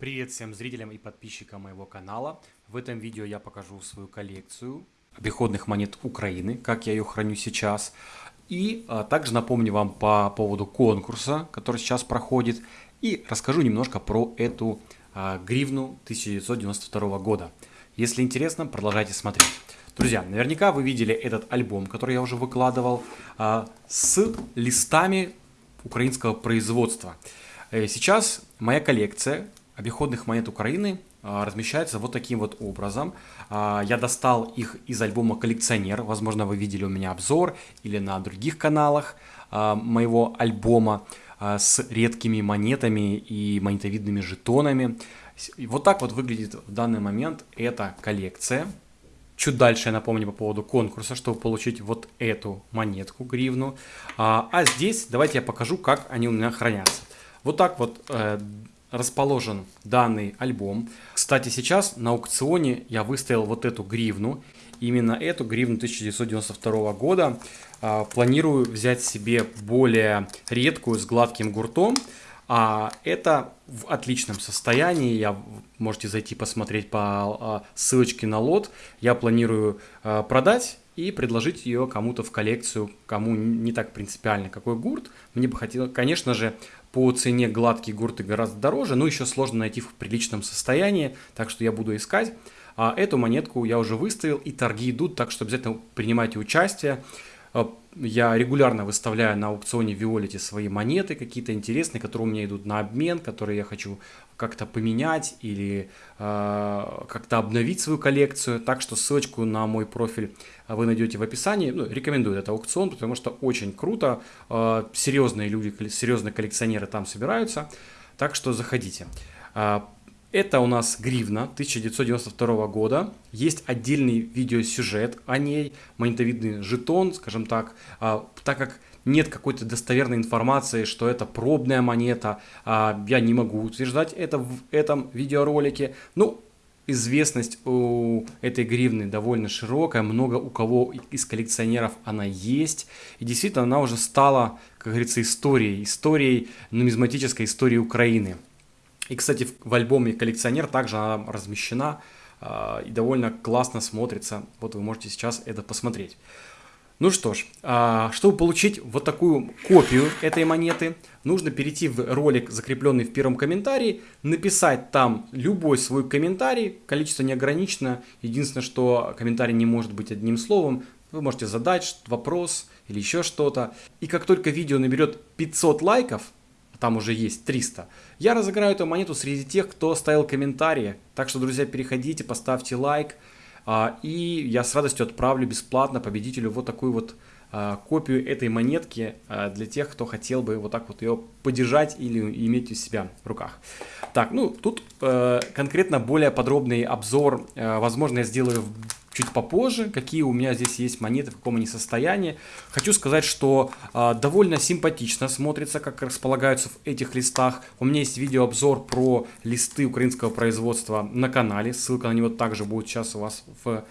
Привет всем зрителям и подписчикам моего канала. В этом видео я покажу свою коллекцию обиходных монет Украины, как я ее храню сейчас. И а, также напомню вам по поводу конкурса, который сейчас проходит. И расскажу немножко про эту а, гривну 1992 года. Если интересно, продолжайте смотреть. Друзья, наверняка вы видели этот альбом, который я уже выкладывал, а, с листами украинского производства. Э, сейчас моя коллекция обиходных монет Украины а, размещается вот таким вот образом. А, я достал их из альбома «Коллекционер». Возможно, вы видели у меня обзор или на других каналах а, моего альбома с редкими монетами и монетовидными жетонами. вот так вот выглядит в данный момент эта коллекция. Чуть дальше я напомню по поводу конкурса, чтобы получить вот эту монетку, гривну. А, а здесь давайте я покажу, как они у меня хранятся. Вот так вот э, расположен данный альбом. Кстати, сейчас на аукционе я выставил вот эту гривну. Именно эту гривну 1992 года. А, планирую взять себе более редкую с гладким гуртом. А это в отличном состоянии. Я можете зайти посмотреть по а, ссылочке на лот. Я планирую а, продать и предложить ее кому-то в коллекцию, кому не так принципиально, какой гурт. Мне бы хотелось, конечно же, по цене гладкие гурты гораздо дороже, но еще сложно найти в приличном состоянии, так что я буду искать. А эту монетку я уже выставил, и торги идут, так что обязательно принимайте участие. Э, я регулярно выставляю на аукционе Виолете свои монеты какие-то интересные, которые у меня идут на обмен, которые я хочу как-то поменять или э, как-то обновить свою коллекцию. Так что ссылочку на мой профиль вы найдете в описании. Ну, рекомендую этот аукцион, потому что очень круто. Э, серьезные люди, серьезные коллекционеры там собираются. Так что заходите. Это у нас гривна 1992 года. Есть отдельный видеосюжет о ней, монетовидный жетон, скажем так, а, так как нет какой-то достоверной информации, что это пробная монета, а, я не могу утверждать это в этом видеоролике. Ну, известность у этой гривны довольно широкая, много у кого из коллекционеров она есть. И действительно, она уже стала, как говорится, историей, историей, нумизматической историей Украины. И, кстати, в альбоме «Коллекционер» также она размещена э, и довольно классно смотрится. Вот вы можете сейчас это посмотреть. Ну что ж, э, чтобы получить вот такую копию этой монеты, нужно перейти в ролик, закрепленный в первом комментарии, написать там любой свой комментарий, количество не ограничено, единственное, что комментарий не может быть одним словом, вы можете задать вопрос или еще что-то. И как только видео наберет 500 лайков, там уже есть 300. Я разыграю эту монету среди тех, кто оставил комментарии. Так что, друзья, переходите, поставьте лайк. А, и я с радостью отправлю бесплатно победителю вот такую вот а, копию этой монетки а, для тех, кто хотел бы вот так вот ее подержать или иметь у себя в руках. Так, ну тут э, конкретно более подробный обзор, э, возможно, я сделаю чуть попозже, какие у меня здесь есть монеты, в каком они состоянии. Хочу сказать, что э, довольно симпатично смотрится, как располагаются в этих листах. У меня есть видеообзор про листы украинского производства на канале. Ссылка на него также будет сейчас у вас в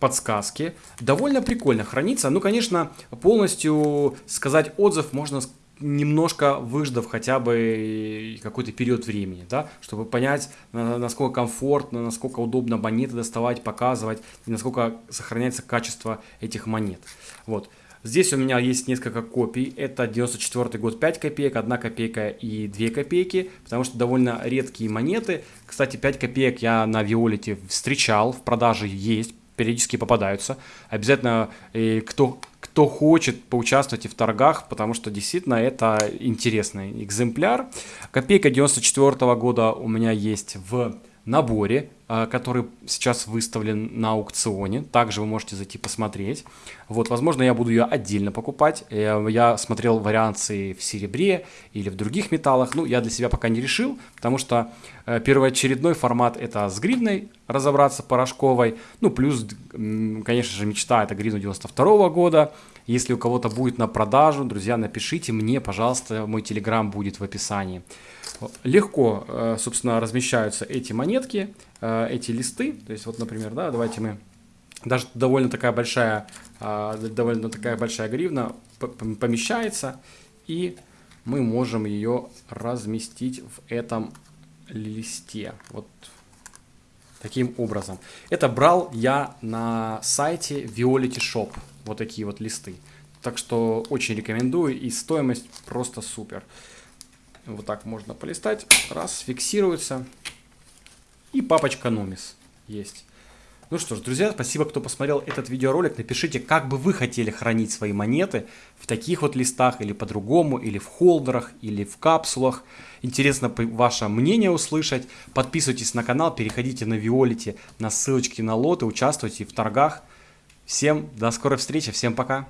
подсказке. Довольно прикольно хранится. Ну, конечно, полностью сказать отзыв можно немножко выждав хотя бы какой-то период времени, да, чтобы понять, насколько комфортно, насколько удобно монеты доставать, показывать, и насколько сохраняется качество этих монет. Вот. Здесь у меня есть несколько копий. Это 94 год 5 копеек, 1 копейка и 2 копейки, потому что довольно редкие монеты. Кстати, 5 копеек я на Виолете встречал, в продаже есть, периодически попадаются. Обязательно, и кто, кто хочет, поучаствовать в торгах, потому что действительно это интересный экземпляр. Копейка 94 -го года у меня есть в наборе, а, который сейчас выставлен на аукционе. Также вы можете зайти посмотреть. Вот, возможно, я буду ее отдельно покупать. Э, я смотрел варианты в серебре или в других металлах. Ну, я для себя пока не решил, потому что э, первоочередной формат это с гривной разобраться порошковой. Ну, плюс, конечно же, мечта это гривна 92 -го года. Если у кого-то будет на продажу, друзья, напишите мне, пожалуйста, мой телеграм будет в описании. Легко, э, собственно, размещаются эти монетки, э, эти листы. То есть, вот, например, да, давайте мы... Даже довольно такая большая, э, довольно такая большая гривна помещается, и мы можем ее разместить в этом листе. Вот таким образом. Это брал я на сайте Violity Shop. Вот такие вот листы. Так что очень рекомендую. И стоимость просто супер. Вот так можно полистать. Раз, фиксируется. И папочка Номис есть. Ну что ж, друзья, спасибо, кто посмотрел этот видеоролик. Напишите, как бы вы хотели хранить свои монеты в таких вот листах, или по-другому, или в холдерах, или в капсулах. Интересно ваше мнение услышать. Подписывайтесь на канал, переходите на Виолити, на ссылочки на лоты, участвуйте в торгах. Всем до скорой встречи, всем пока!